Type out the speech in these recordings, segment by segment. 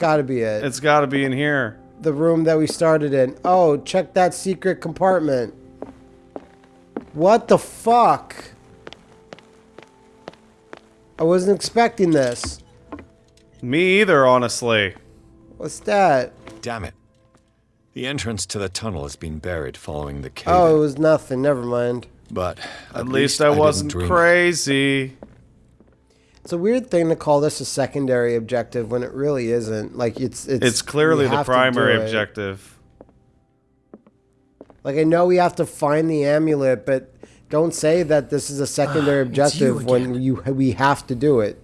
got to be it. It's got to be in here. the room that we started in. Oh, check that secret compartment. What the fuck? I wasn't expecting this. Me either, honestly. What's that? Damn it. The entrance to the tunnel has been buried following the cave. Oh, it was nothing. Never mind. but At, least, I wasn't didn't it. Crazy. It's a weird thing to call this a secondary objective when it really isn't. Like it's it's It's clearly the primary objective. Like I know we have to find the amulet, but don't say that this is a secondary ah, objective when you we have to do it.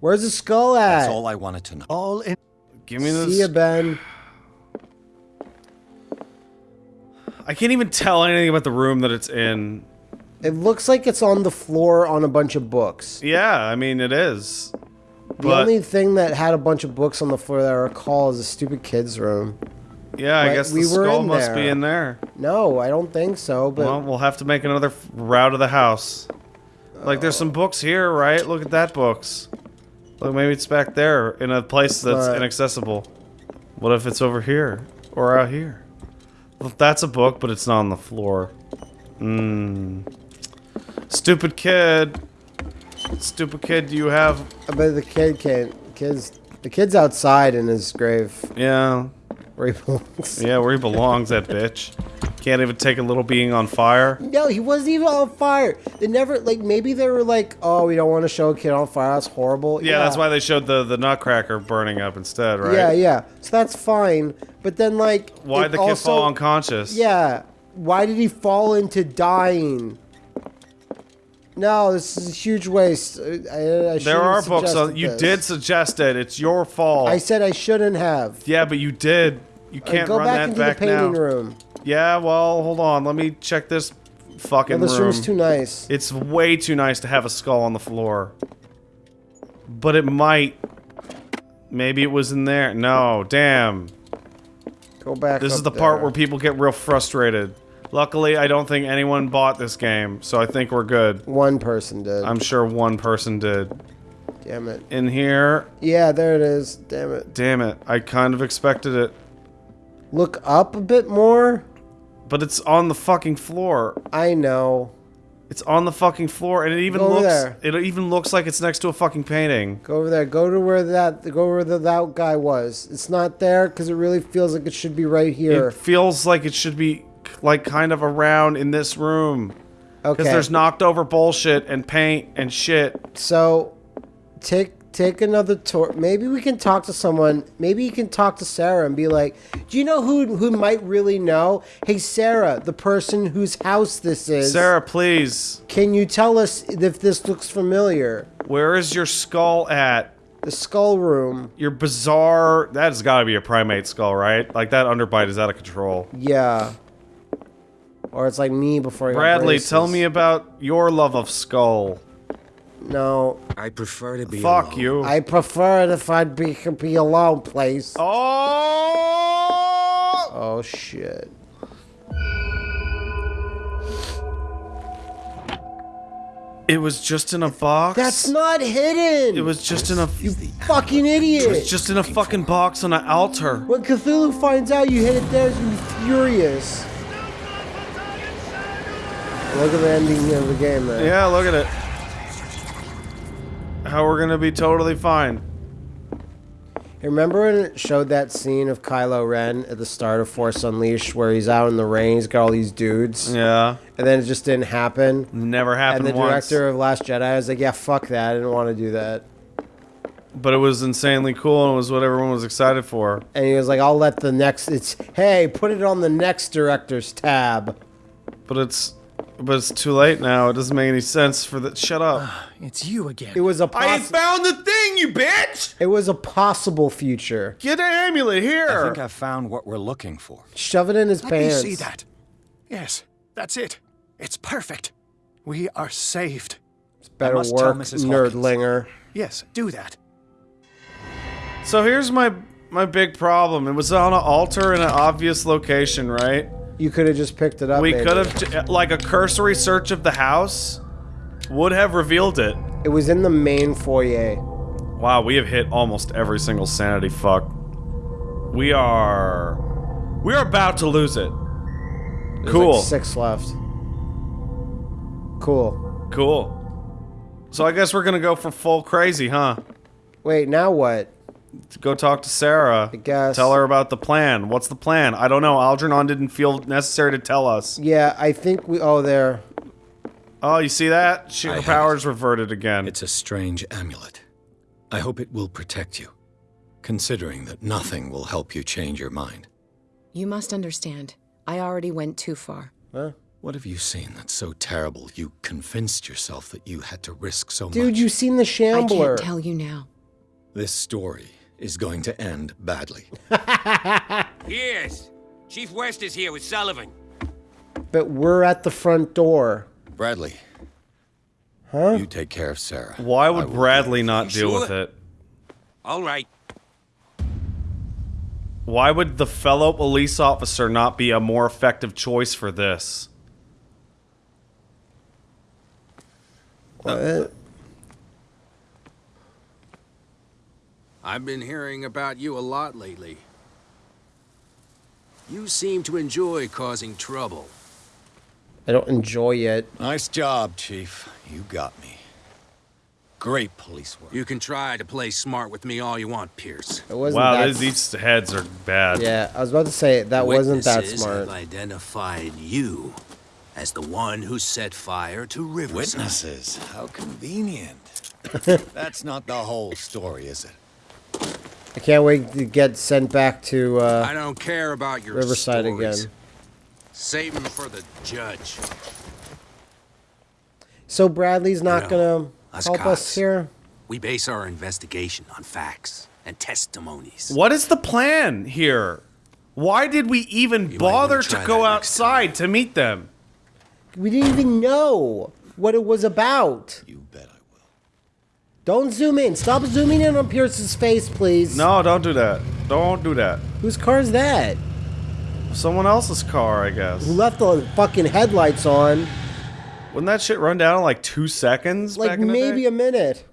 Where's the skull at? That's all I wanted to know. All in. Give me this. See ya. Ben. I can't even tell anything about the room that it's in. It looks like it's on the floor on a bunch of books. Yeah, I mean it is. The But only thing that had a bunch of books on the floor that I recall is a stupid kid's room. yeah, I guess we the were skull must be in there. No, I don't think so. But Well, we'll have to make another route of the house. Like there's some books here, right? Look at that books. Look, maybe it's back there in a place that's But- inaccessible. What if it's over here or out here? Well, that's a book, but it's not on the floor. Mmm. Stupid kid. Stupid kid, do you have? Uh, but the kid can't. Kids, the kid's outside in his grave Yeah, where he belongs. yeah, where he belongs, that bitch. Can't even take a little being on fire. No, he wasn't even on fire. They never like. Maybe they were like, "Oh, we don't want to show a kid on fire. That's horrible." Yeah, that's why they showed the the nutcracker burning up instead, right? Yeah, yeah. So that's fine. But then, like, Why'd it the kid also- fall unconscious? Yeah. Why did he fall into dying? No, this is a huge waste. I, I There are books on. You this. did suggest it. It's your fault. I said I shouldn't have. yeah, but you did. You Uh, can't go run back that into back the painting now. room. Yeah, well, hold on. Let me check this fucking this room. room's too nice. It's way too nice to have a skull on the floor. But it might. Maybe it was in there. No, damn. Go back. This is the part where people get real frustrated. Luckily, I don't think anyone bought this game, so I think we're good. one person did. I'm sure one person did. Damn it. In here, Yeah, there it is. Damn it. damn it, I kind of expected it. Look up a bit more. But it's on the fucking floor. I know. It's on the fucking floor, and it even looks. there. It even looks like it's next to a fucking painting. Go over there. Go to where that. Go where the that guy was. It's not there because it really feels like it should be right here. It feels like it should be like kind of around in this room because okay. there's knocked over bullshit and paint and shit. So, take take another tour. Maybe we can talk to someone. Maybe you can talk to Sarah and be like, "Do you know who who might really know? Hey, Sarah, the person whose house this is. Sarah, please, can you tell us if this looks familiar? where is your skull at? The skull room. Your bizarre. That has got to be a primate skull, right? Like that underbite is out of control. Yeah. Or it's like me before I Bradley, braces. tell me about your love of skull. No, I prefer to be Fuck alone. you. I prefer it if I'd be could be alone, please. oh! Oh shit. It was just in a box. That's not hidden. It was just in a. you fucking idiot. It was just in a fucking box on an altar. When Cthulhu finds out you hid it there, he's gonna be furious. Look at the ending of the game, man. Yeah, look at it. How we're gonna be totally fine. Remember when it showed that scene of Kylo Ren at the start of Force Unleashed where he's out in the rain, he's got all these dudes, Yeah, and then it just didn't happen? never happened And the once. director of Last Jedi was like, yeah, fuck that. I didn't want to do that. But it was insanely cool and it was what everyone was excited for. And he was like, I'll let the next, it's, hey, put it on the next director's tab. But it's, but it's too late now. It doesn't make any sense for the. Shut up. Ah, it's you again. It was a I poss- found the thing, you bitch! it was a possible future. Get the amulet here. I think I found what we're looking for. Shove it in his Let me pants. see that. Yes, that's it. It's perfect. We are saved. Better must tell work, Mrs. Hawkins. nerdlinger. Yes, do that. So here's my my big problem. It was on an altar in an obvious location, right? You could have just picked it up. We could have, uh, like a cursory search of the house would have revealed it. It was in the main foyer. Wow, we have hit almost every single sanity fuck. We are. We are about to lose it. There's Cool. Like six left. Cool. Cool. So I guess we're gonna go for full crazy, huh? Wait, now what? To go talk to Sarah. I guess. Tell her about the plan. What's the plan? I don't know. Algernon didn't feel necessary to tell us. Yeah, I think we. Oh, there. Oh, you see that? She, I her have powers reverted again. It's a strange amulet. I hope it will protect you, considering that nothing will help you change your mind. You must understand. I already went too far. Huh? What have you seen that's so terrible you convinced yourself that you had to risk so Dude, much? Dude, you seen the Shambler. I can't tell you now. This story is going to end badly. Yes. Chief West is here with Sullivan. But we're at the front door. Bradley, Huh? you take care of Sarah. Why would Bradley not deal sure? with it? All right. Why would the fellow police officer not be a more effective choice for this? What? I've been hearing about you a lot lately. You seem to enjoy causing trouble. I don't enjoy it. Nice job, Chief. You got me. Great police work. You can try to play smart with me all you want, Pierce. It wasn't Wow, that. these, these heads are bad. yeah, I was about to say that wasn't that Witnesses smart. have identified you as the one who set fire to Riverside. Witnesses. How convenient. That's not the whole story, is it? I can't wait to get sent back to. I uh don't care about your Riverside stories. again. Save them for the judge. So Bradley's not You know, gonna us help us here. We base our investigation on facts and testimonies. What is the plan here? Why did we even You bother to go outside to meet them? We didn't even know what it was about. You bet I will. Don't zoom in. Stop zooming in on Pierce's face, please. No, don't do that. Don't do that. Whose car is that? Someone else's car, I guess. Who left the fucking headlights on? Wouldn't that shit run down in like two seconds? Like back in the maybe a minute.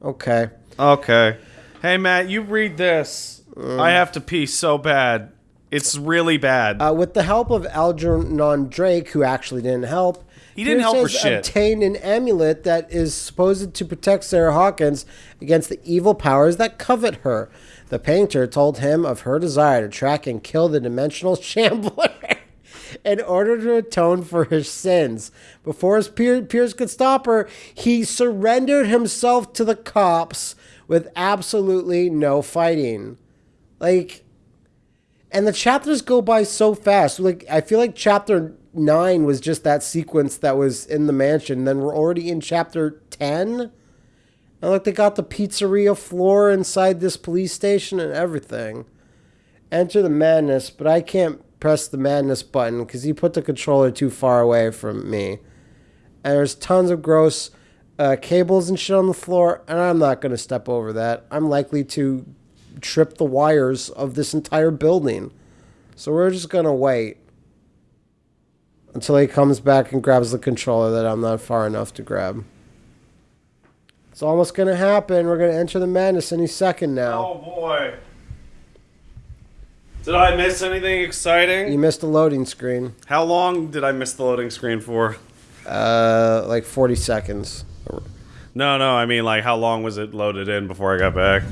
Okay. Okay. Hey, Matt, you read this. Uh. I have to pee so bad. It's really bad. Uh, with the help of Algernon Drake, who actually didn't help, He didn't Pierce help for shit. obtained an amulet that is supposed to protect Sarah Hawkins against the evil powers that covet her. The painter told him of her desire to track and kill the dimensional shambler in order to atone for his sins. Before his Pier- Pierce could stop her, he surrendered himself to the cops with absolutely no fighting. Like, and the chapters go by so fast. Like I feel like chapter nine was just that sequence that was in the mansion. Then we're already in chapter ten. And look, they got the pizzeria floor inside this police station and everything. Enter the madness, but I can't press the madness button because he put the controller too far away from me. And there's tons of gross uh, cables and shit on the floor, and I'm not going to step over that. I'm likely to trip the wires of this entire building. So we're just going to wait until he comes back and grabs the controller that I'm not far enough to grab. It's almost going to happen. We're going to enter the madness any second now. oh boy. Did I miss anything exciting? You missed the loading screen. How long did I miss the loading screen for? Uh, like 40 seconds. No, no, I mean like how long was it loaded in before I got back?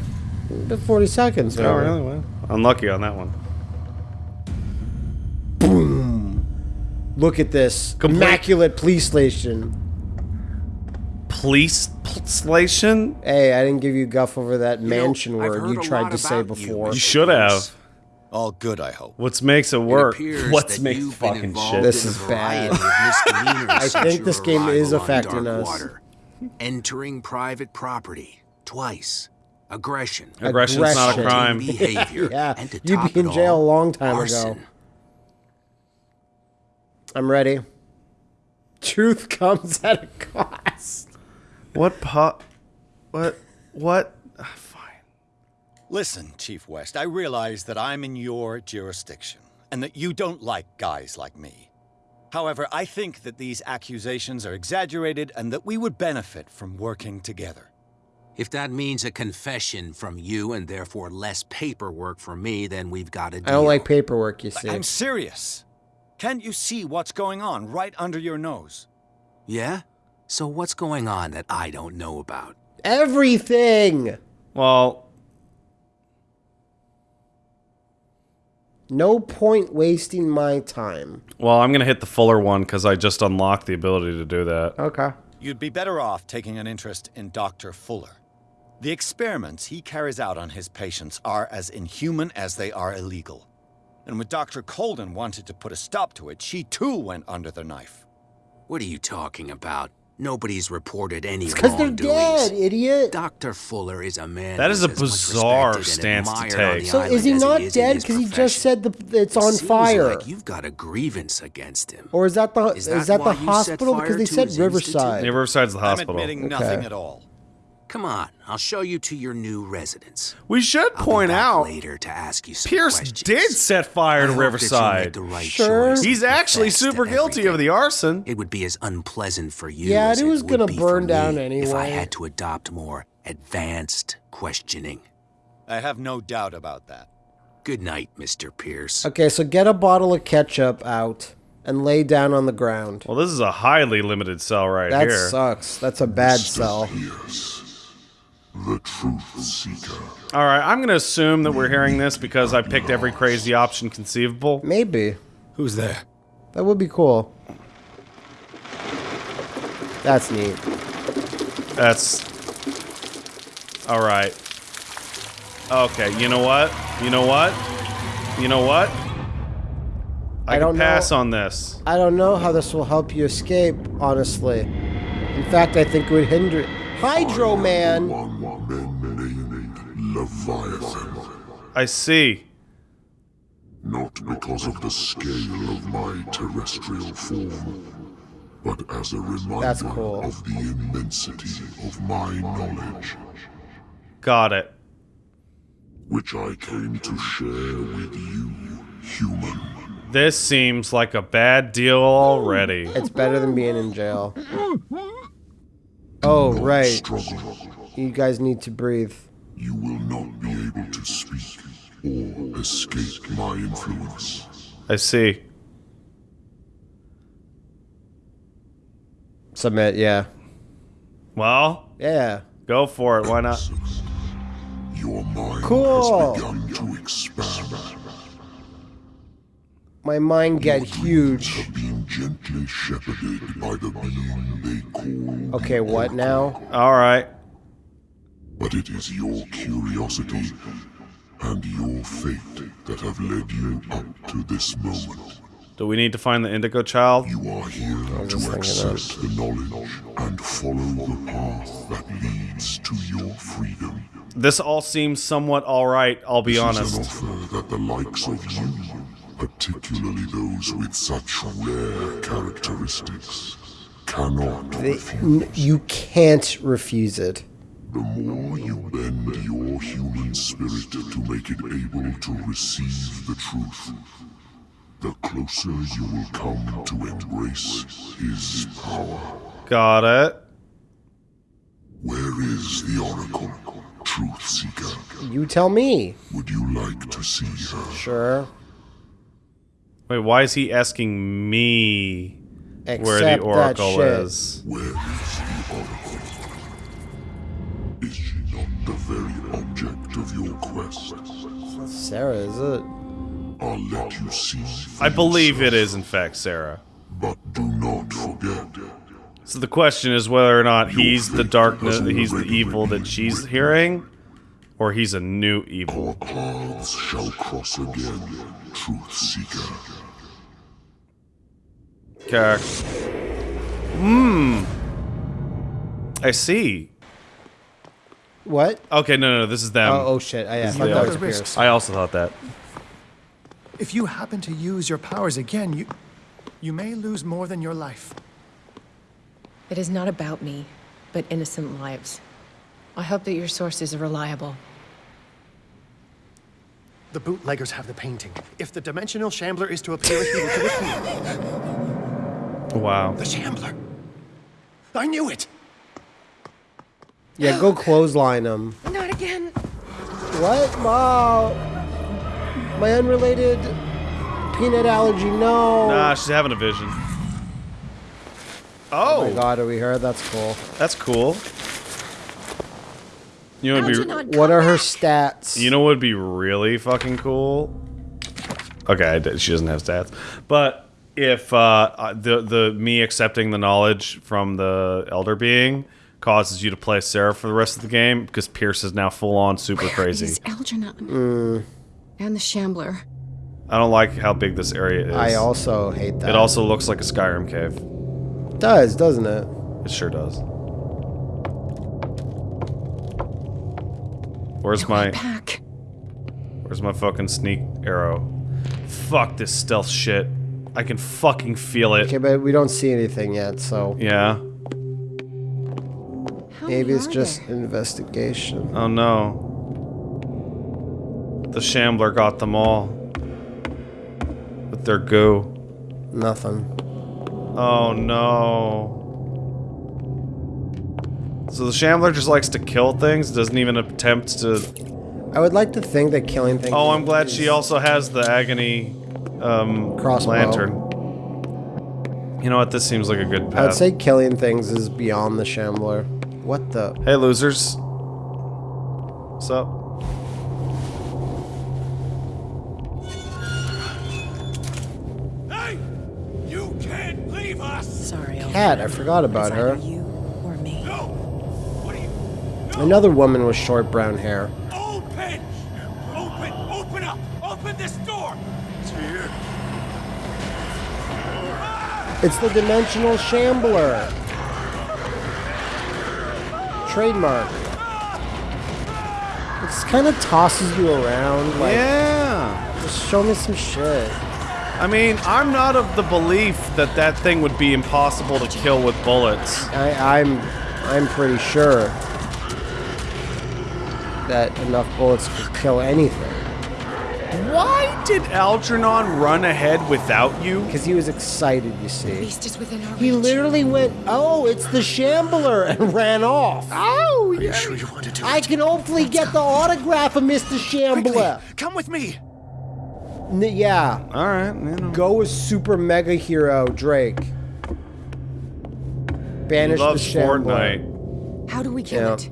About 40 seconds. Oh, now. really? Well, unlucky on that one. Look at this Complete- immaculate police station. Police station? Hey, I didn't give you guff over that know, mansion I've word you tried to say about you, before. You should have. All good, I hope. What makes it It work? appears What that makes fucking shit? This is bad. variety of misdemeanors I think this game is arrival on affecting us. Darkwater. Entering private property twice. Aggression. Aggression's not a crime. Behavior. yeah, and to you'd be in it jail a long time arson. ago. I'm ready. Truth comes at a cost. What po- What? What? Ah, Fine. Listen, Chief West, I realize that I'm in your jurisdiction and that you don't like guys like me. However, I think that these accusations are exaggerated and that we would benefit from working together. If that means a confession from you and therefore less paperwork for me, then we've got to deal. I don't like paperwork, you see. I'm serious. Can't you see what's going on right under your nose? Yeah? So what's going on that I don't know about? Everything! Well, No point wasting my time. well, I'm gonna hit the Fuller one because I just unlocked the ability to do that. Okay. You'd be better off taking an interest in Dr. Fuller. The experiments he carries out on his patients are as inhuman as they are illegal. And when Dr. Colden wanted to put a stop to it, she too went under the knife. What are you talking about? Nobody's reported any Because they're dead, idiot. Dr. Fuller is a man. That is a bizarre stance to take. So is he as not is dead because he just said the it's It on seems fire? Like you've got a grievance against him. Or is that the Is is that that, the hospital? Because they said Riverside. Yeah, Riverside's the I'm hospital. admitting Okay. nothing at all. Come on, I'll show you to your new residence. We should I'll point out later to ask you some Pierce questions. did set fire to hope that you make Riverside. the right Sure. He's actually super guilty of the arson. It would be as unpleasant for you Yeah, as it was gonna burn down anyway. If I had to adopt more advanced questioning. I have no doubt about that. Good night, Mr. Pierce. Okay, so get a bottle of ketchup out and lay down on the ground. Well, this is a highly limited cell right That here. That sucks. That's a bad cell. The Truth Seeker. All right, I'm gonna assume that we're hearing this because I picked every crazy option conceivable. Maybe. Who's there? That would be cool. That's neat. That's all right. Okay, you know what? You know what? You know what? I, I don't pass know. on this. I don't know how this will help you escape, honestly. In fact, I think it would hinder Hydro Man! One men named Leviathan. I see. Not because of the scale of my terrestrial form, but as a reminder cool. of the immensity of my knowledge, Got it. which I came to share with you, human. This seems like a bad deal already. It's better than being in jail. Hmm, hmm. Oh, right. Struggle. You guys need to breathe. You will not be able to speak or escape my influence. I see. Submit, yeah. Well, Yeah. go for it. Why not? Your mind Cool. has begun to expand, My mind get huge. Being gently shepherded by the being they call. Okay, what now? All right. But it is your curiosity and your fate that have led you up to this moment. Do we need to find the Indigo Child? You are here to thinking accept the knowledge and follow the path that leads to your freedom. This all seems somewhat all right. I'll be This honest. is an offer that the likes of you, particularly those with such rare characteristics, cannot They, refuse. you can't refuse it. The more you bend your human spirit to make it able to receive the truth, the closer you will come to embrace his power. Got it. Where is the Oracle, Truth Seeker? You tell me. Would you like to see her? Sure. Wait, why is he asking me Accept where the that Oracle shit. is? Where is the Oracle? Is she not the very object of your quest? Sarah, is it? I'll let you see. I believe it yourself. is, in fact, Sarah. But do not forget, So the question is whether or not he's the darkness, he's the evil that she's hearing, or he's a new evil. our paths shall cross again, Truth Seeker. Okay. Hmm. I see. What? Okay, no, no, no, this is them. Oh, oh shit. I, I thought that was Pierce. I also thought that. If you happen to use your powers again, you you may lose more than your life. It is not about me, but innocent lives. I hope that your sources are reliable. The bootleggers have the painting. If the dimensional shambler is to appear, he will to appear. Wow. The shambler. I knew it. Yeah, go clothesline him. Not again. What? Wow. My unrelated peanut allergy, no. Nah, she's having a vision. Oh Oh, my god, are we here? That's cool. that's cool. You know, what'd be, What come are her stats? you know what would be really fucking cool? Okay, she doesn't have stats, but if uh, the the me accepting the knowledge from the elder being causes you to play Sarah for the rest of the game because Pierce is now full on super crazy. Is Algernon Mm. and the Shambler. I don't like how big this area is. I also hate that. It also looks like a Skyrim cave. It does, doesn't it? It sure does. Where's my Pack. Where's my fucking sneak arrow? Fuck this stealth shit. I can fucking feel it. Okay, but we don't see anything yet, so Yeah. How maybe it's just there? investigation. Oh no. The Shambler got them all. With their goo. Nothing. Oh no. So the Shambler just likes to kill things, doesn't even attempt to. I would like to think that killing things. Oh, I'm glad is- she also has the agony um, Crossbow. lantern. You know what? This seems like a good path. I'd say killing things is beyond the Shambler. What the? Hey, losers. What's up? Hey! You can't leave us! Sorry, Algernon. Cat, I forgot about It's her. Another woman with short brown hair. Open! Open! Open up! Open this door! It's here. It's the Dimensional Shambler. Trademark. It just kind of tosses you around. Like, yeah. just show me some shit. I mean, I'm not of the belief that that thing would be impossible to kill with bullets. I, I'm, I'm pretty sure that enough bullets could kill anything. Why did Algernon run ahead without you? Because he was excited, you see. Beast is within our He reach. literally went, "Oh, it's the Shambler," and ran off. Oh, Are you sure you want to do I it? can hopefully get the autograph of Mr. Quickly, Shambler. come with me. N- yeah, All right, you know. go with super mega hero Drake. He Banish the loves Shambler. Fortnite. How do we kill Yeah. it?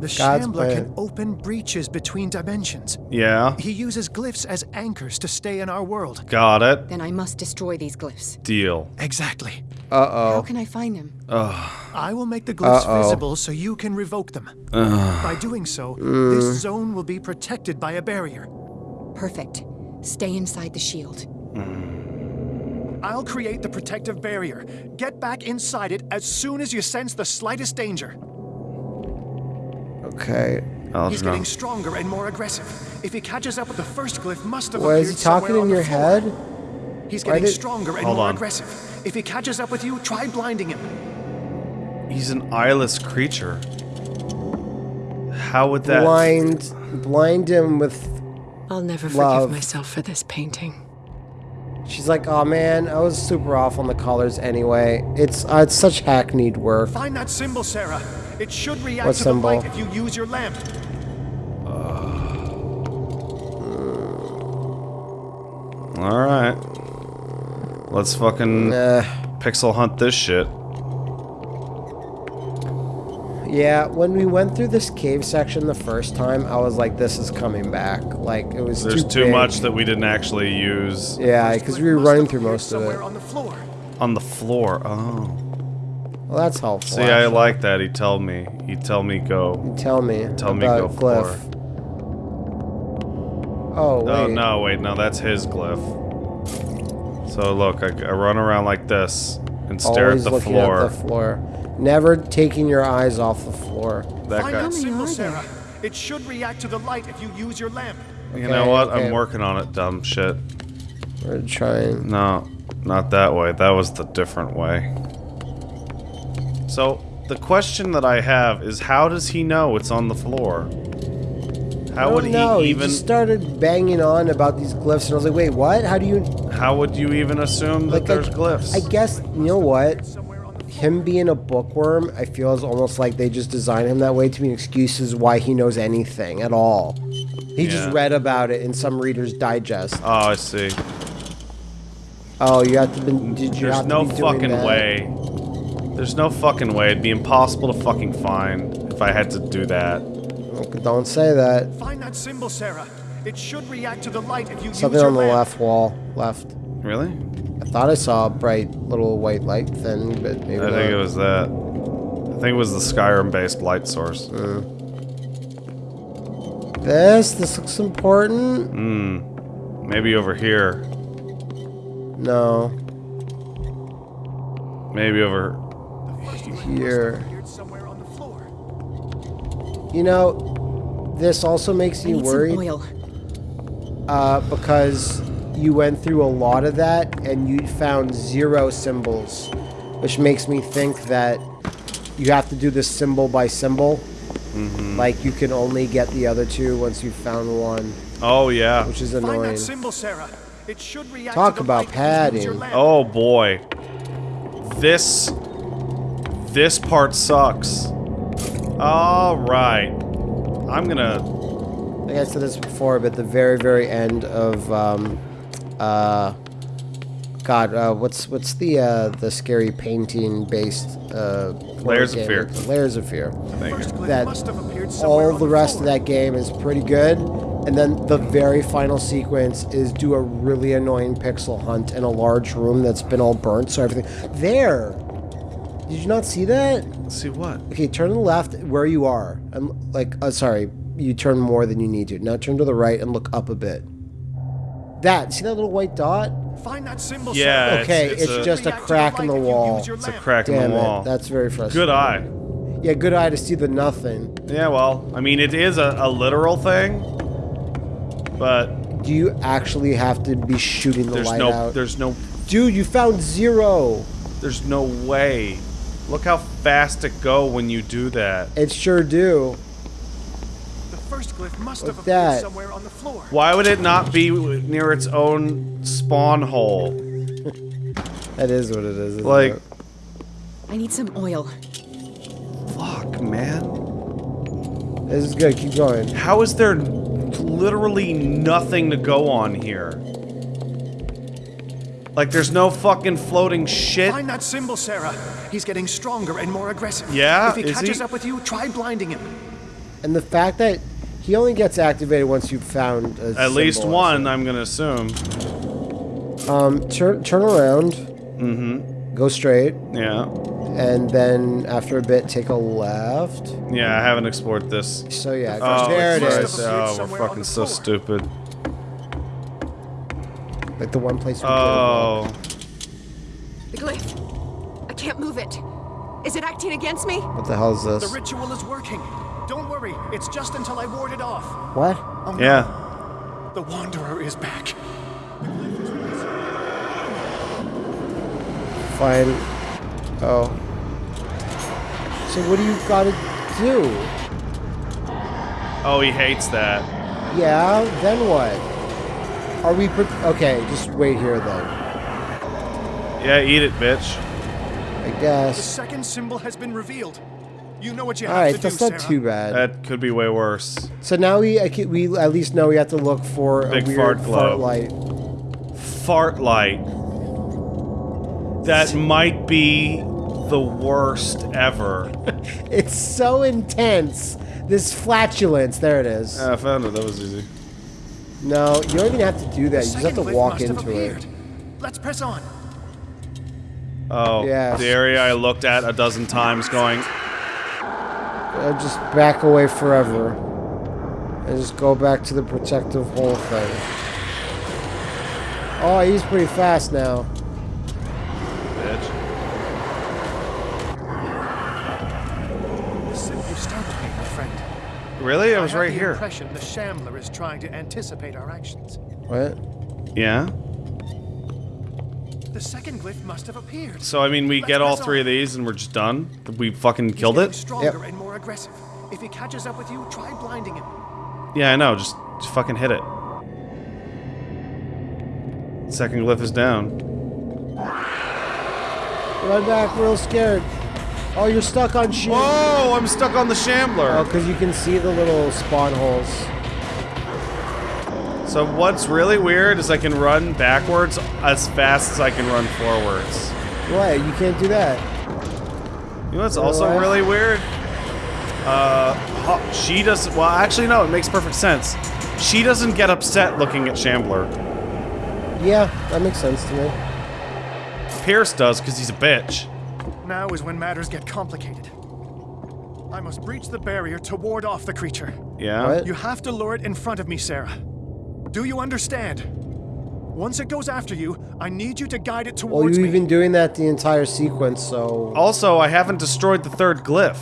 The God's Shambler plan. can open breaches between dimensions. Yeah, He uses glyphs as anchors to stay in our world. got it. Then I must destroy these glyphs. Deal. Exactly. Uh oh. How oh. can I find them? I will make the glyphs Uh-oh. visible so you can revoke them. By doing so, this zone will be protected by a barrier. Perfect. Stay inside the shield. I'll create the protective barrier. Get back inside it as soon as you sense the slightest danger. Okay. He's Algernon. getting stronger and more aggressive. If he catches up with the first glyph, must have Why is he talking in your head? He's Why getting did- stronger and Hold more on. aggressive. If he catches up with you, try blinding him. He's an eyeless creature. How would that? Blind, blind him with. I'll never Love. forgive myself for this painting. She's like, oh man, I was super off on the colors anyway. It's uh, it's such hackneyed work. Find that symbol, Sarah. It should react What to symbol? the light if you use your lamp. All right. Let's fucking Uh, pixel hunt this shit. yeah, when we went through this cave section the first time, I was like, this is coming back. Like it was There's too, too big. much that we didn't actually use Yeah, because we were running through most of somewhere it. on the floor. on the floor. Oh. Well, that's helpful. See, I actually. like that. He tell me. He tell me go. Tell me. Tell me about go glyph. Oh, oh wait. Oh no, wait, no, that's his glyph. So look, I, I run around like this and stare Always at the looking floor. at the floor. Never taking your eyes off the floor. that Find guy. that symbol. Sarah. It should react to the light if you use your lamp. You Okay, know what? okay. I'm working on it, dumb shit. We're trying. No, not that way. That was the different way. So, the question that I have is how does he know it's on the floor? How would he No, even he just started banging on about these glyphs, and I was like, "Wait, what? How do you?" how would you even assume that Like, there's I, glyphs? I guess you know what. him being a bookworm, I feel is almost like they just designed him that way to be excuses why he knows anything at all. He just read about it in some Reader's Digest. Oh, I see. Oh, you have to been. Did you There's have no be fucking way. There's no fucking way. It'd be impossible to fucking find if I had to do that. Don't say that. Find that symbol, Sarah. It should react to the light if you Something use your on the lamp. left wall, left. Really? I thought I saw a bright little white light thing, but maybe I not. think it was that. I think it was the Skyrim-based light source. Uh. This, this looks important. Hmm. Maybe over here. No, Maybe over. Here. Appeared somewhere on the floor. You know, this also makes I me worried. uh, because you went through a lot of that and you found zero symbols, which makes me think that you have to do this symbol by symbol. Mm-hmm. Like you can only get the other two once you've found one, Oh yeah. which is Find annoying. that symbol, Sarah. It should react Talk to the about light if you use your padding. Oh boy. This. This part sucks. All right. I'm gonna. Like I said this before, but the very, very end of, um, uh, God, uh, what's what's the uh, the scary painting based uh, Layers of? Fear. Layers of Fear. Thank First you. that must have appeared all the rest of that game is pretty good. And then the very final sequence is do a really annoying pixel hunt in a large room that's been all burnt, so everything. There! Did you not see that? See what? Okay, turn to the left where you are. I'm like, uh, sorry, you turn more than you need to. Now turn to the right and look up a bit. That, see that little white dot? Find that symbol, Yeah, Sarah. Okay, it's, it's a, just a crack in the wall. it's a lamp. crack in Damn the wall. it, that's very frustrating. Good eye. Yeah, good eye to see the nothing. Yeah, well, I mean, it is a, a literal thing, but Do you actually have to be shooting the there's light no, out? there's no, Dude, you found zero. there's no way. Look how fast it go when you do that. It sure do. The first glyph must have What's appeared that? somewhere on the floor. Why would it not be near its own spawn hole? That is what it is. isn't Like, it? I need some oil. fuck, man. this is good. Keep going. How is there literally nothing to go on here? Like, there's no fucking floating shit. Find that symbol, Sarah. He's getting stronger and more aggressive. Yeah? If he Is catches he? up with you, try blinding him. And the fact that he only gets activated once you've found a At least symbol. one, I'm gonna assume. Um, turn turn around. Mm-hmm. Go straight, Yeah. and then after a bit, take a left. Yeah, I haven't explored this. So yeah, Oh, there it's right. is. appeared Oh, we're fucking so stupid. Like the one place we Oh. The glyph. I can't move it. Is it acting against me? What the hell is this? The ritual is working. Don't worry, it's just until I ward it off. What? Oh, no. Yeah. The Wanderer is back. Fine. Oh. So what do you gotta do? Oh, he hates that. Yeah. Then what? Are we? Pre- okay, just wait here then. Yeah, eat it, bitch. I guess. The second symbol has been revealed. You know what you All have right, to do, Alright, that's not Sarah. too bad. That could be way worse. So now we I ca- we at least know we have to look for Big a weird fart glow. light. Fart light. That might be the worst ever. It's so intense. This flatulence. There it is. I found it. That was easy. No, you don't even have to do that. You just have to walk must have into it. Let's press on. Oh, Yes. the area I looked at a dozen times going, Uh, just back away forever. And just go back to the protective hole thing. Oh, he's pretty fast now. bitch. You startled me, my friend. Really? I was have right the here. impression the Shambler is trying to anticipate our actions. What? Yeah? The second glyph must have appeared. So, I mean, we Let's get all three on. of these and we're just done? We fucking He's killed getting it? Stronger Yep. and more aggressive. If he catches up with you, try blinding him. Yeah, I know. Just, just fucking hit it. Second glyph is down. Run back, real scared. Oh, you're stuck on shit. Whoa, I'm stuck on the shambler. Oh, because you can see the little spawn holes. So what's really weird is I can run backwards as fast as I can run forwards. Why? You can't do that. You know what's also Really? weird? Uh, she doesn't. Well, actually, no. It makes perfect sense. She doesn't get upset looking at Shambler. Yeah, that makes sense to me. Pierce does because he's a bitch. Now is when matters get complicated. I must breach the barrier to ward off the creature. Yeah. What? You have to lure it in front of me, Sarah. Do you understand? Once it goes after you, I need you to guide it towards Well, towards you've me. been doing that the entire sequence, so Also, I haven't destroyed the third glyph.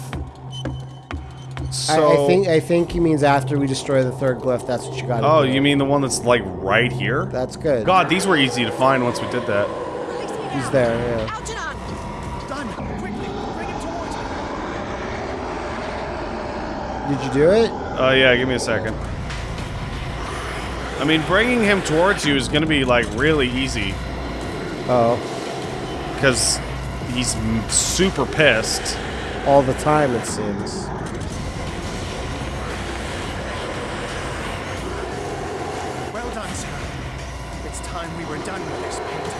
I, So. I think I think he means after we destroy the third glyph. That's what you gotta Oh, you mean the one that's like right here? That's good. God, these were easy to find once we did that. He's there. Yeah. Algernon! Diamond, quickly, bring it towards me. Did you do it? Oh yeah, give me a second. I mean, bringing him towards you is gonna be like really easy Oh, because he's m- super pissed. all the time it seems. Well done, sir. It's time we were done with this painting.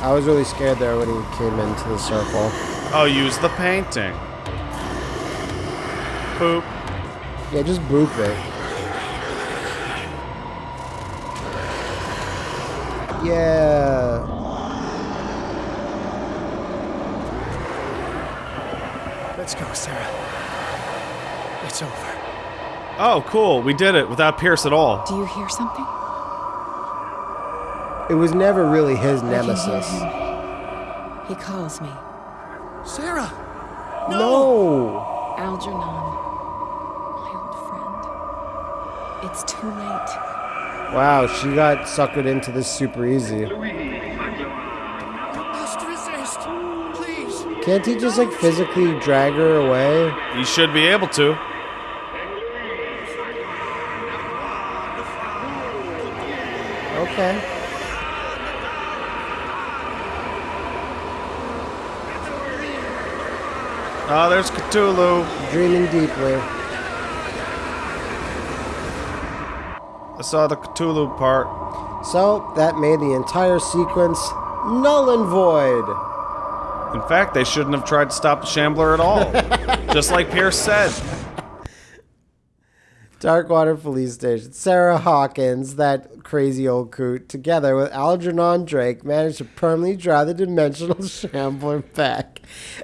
I was really scared there when he came into the circle. Oh, use the painting. Poop. Yeah, just boop it. Yeah. Let's go, Sarah. It's over. Oh, cool. We did it without Pierce at all. Do you hear something? It was never really his I can hear nemesis. He calls me. Sarah! No. Algernon. It's too late. Wow, she got suckered into this super easy. Must resist! Please! Can't he just like physically drag her away? He should be able to. Okay. Oh, there's Cthulhu. Dreaming deeply. I saw the Cthulhu part. So that made the entire sequence null and void. In fact, they shouldn't have tried to stop the Shambler at all. Just like Pierce said. Darkwater Police Station. Sarah Hawkins, that crazy old coot, together with Algernon Drake, managed to permanently drive the dimensional shambler back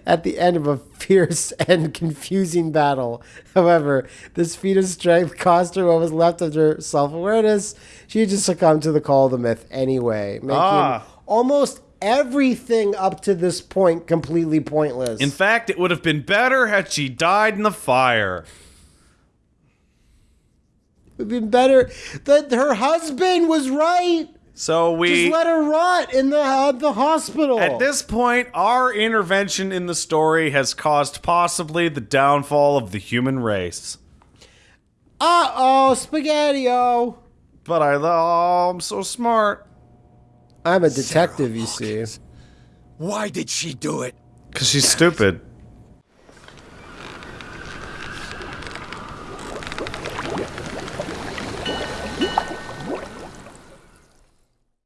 at the end of a fierce and confusing battle. However, this feat of strength cost her what was left of her self awareness. She just succumbed to the call of the myth anyway, making Ah. almost everything up to this point completely pointless. In fact, it would have been better had she died in the fire. it would have been better that her husband was right. So we. Just let her rot in the uh, the hospital. At this point, our intervention in the story has caused possibly the downfall of the human race. Uh oh, spaghetti-o. But I, oh, I'm so smart. I'm a detective, you see. Why did she do it? Because she's stupid.